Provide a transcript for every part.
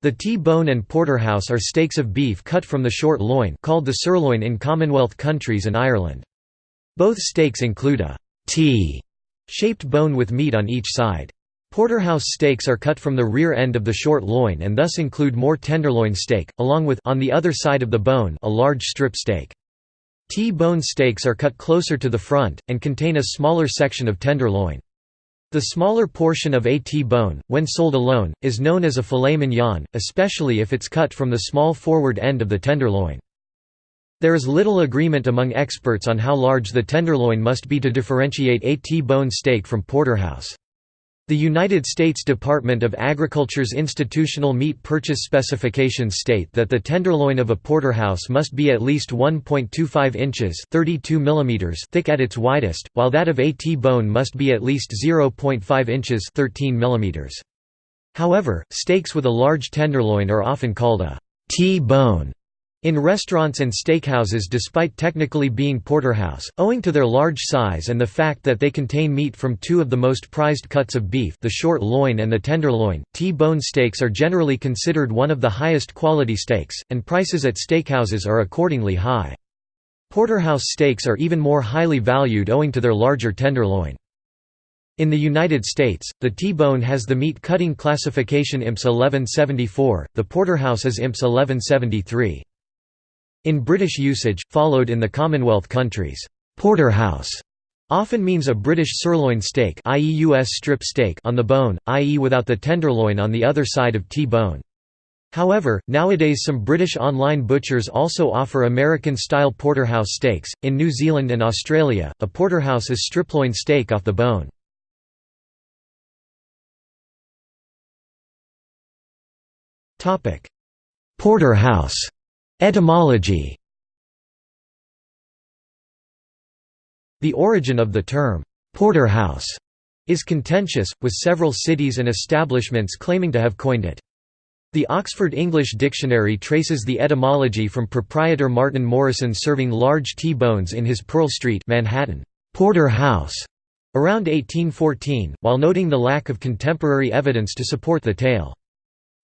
The T-bone and porterhouse are steaks of beef cut from the short loin called the sirloin in Commonwealth countries and Ireland. Both steaks include a T-shaped bone with meat on each side. Porterhouse steaks are cut from the rear end of the short loin and thus include more tenderloin steak, along with on the other side of the bone a large strip steak. T-bone steaks are cut closer to the front, and contain a smaller section of tenderloin. The smaller portion of a T-bone, when sold alone, is known as a filet mignon, especially if it's cut from the small forward end of the tenderloin. There is little agreement among experts on how large the tenderloin must be to differentiate a T-bone steak from porterhouse. The United States Department of Agriculture's institutional meat purchase specifications state that the tenderloin of a porterhouse must be at least 1.25 inches (32 millimeters) thick at its widest, while that of a T-bone must be at least 0.5 inches (13 millimeters). However, steaks with a large tenderloin are often called a T-bone in restaurants and steakhouses despite technically being porterhouse, owing to their large size and the fact that they contain meat from two of the most prized cuts of beef the short loin and the tenderloin, T-bone steaks are generally considered one of the highest quality steaks, and prices at steakhouses are accordingly high. Porterhouse steaks are even more highly valued owing to their larger tenderloin. In the United States, the T-bone has the meat cutting classification IMS 1174, the porterhouse is IMS 1173. In British usage, followed in the Commonwealth countries, porterhouse often means a British sirloin steak i.e. US strip steak on the bone, i.e. without the tenderloin on the other side of T-bone. However, nowadays some British online butchers also offer American-style porterhouse steaks. In New Zealand and Australia, a porterhouse is striploin steak off the bone. Porterhouse Etymology The origin of the term, "'porterhouse' is contentious, with several cities and establishments claiming to have coined it. The Oxford English Dictionary traces the etymology from proprietor Martin Morrison serving large T-bones in his Pearl Street Manhattan, Porter House, around 1814, while noting the lack of contemporary evidence to support the tale.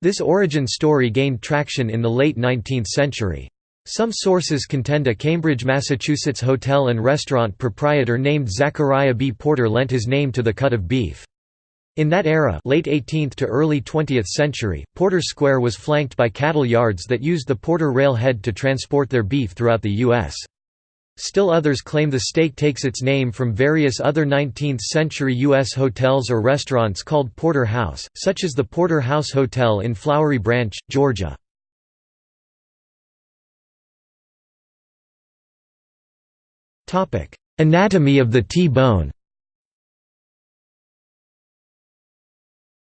This origin story gained traction in the late 19th century. Some sources contend a Cambridge, Massachusetts hotel and restaurant proprietor named Zachariah B. Porter lent his name to the cut of beef. In that era late 18th to early 20th century, Porter Square was flanked by cattle yards that used the Porter railhead to transport their beef throughout the U.S. Still others claim the steak takes its name from various other 19th-century U.S. hotels or restaurants called Porter House, such as the Porter House Hotel in Flowery Branch, Georgia. Anatomy of the T-bone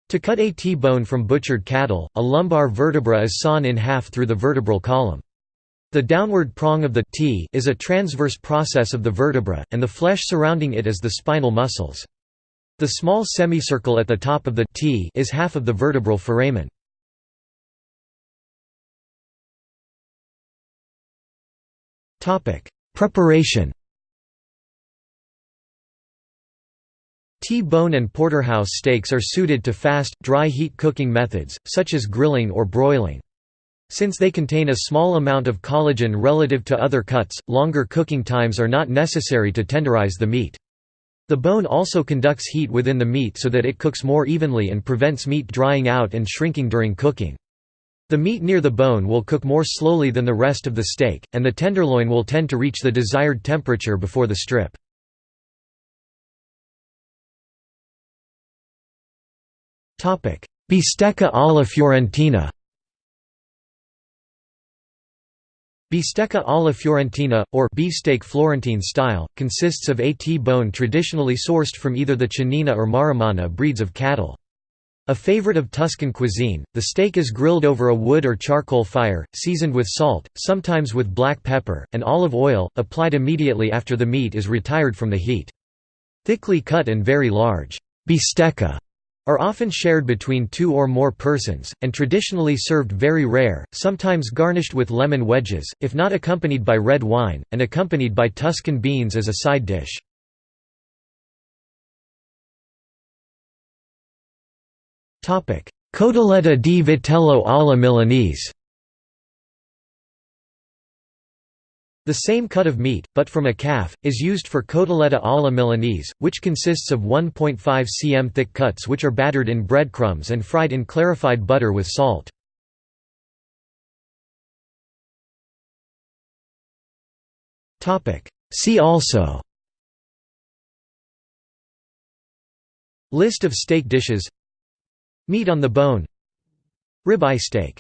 To cut a T-bone from butchered cattle, a lumbar vertebra is sawn in half through the vertebral column. The downward prong of the T is a transverse process of the vertebra, and the flesh surrounding it is the spinal muscles. The small semicircle at the top of the T is half of the vertebral foramen. Preparation T-bone and porterhouse steaks are suited to fast, dry heat cooking methods, such as grilling or broiling. Since they contain a small amount of collagen relative to other cuts, longer cooking times are not necessary to tenderize the meat. The bone also conducts heat within the meat so that it cooks more evenly and prevents meat drying out and shrinking during cooking. The meat near the bone will cook more slowly than the rest of the steak, and the tenderloin will tend to reach the desired temperature before the strip. Bistecca alla Fiorentina Bistecca alla Fiorentina, or beefsteak Florentine style, consists of a T-bone traditionally sourced from either the Chianina or Maremmana breeds of cattle. A favorite of Tuscan cuisine, the steak is grilled over a wood or charcoal fire, seasoned with salt, sometimes with black pepper, and olive oil, applied immediately after the meat is retired from the heat. Thickly cut and very large bistecca are often shared between two or more persons, and traditionally served very rare, sometimes garnished with lemon wedges, if not accompanied by red wine, and accompanied by Tuscan beans as a side dish. Cotoletta di vitello alla Milanese The same cut of meat, but from a calf, is used for cotoletta alla Milanese, which consists of 1.5 cm thick cuts which are battered in breadcrumbs and fried in clarified butter with salt. See also List of steak dishes Meat on the bone Ribeye steak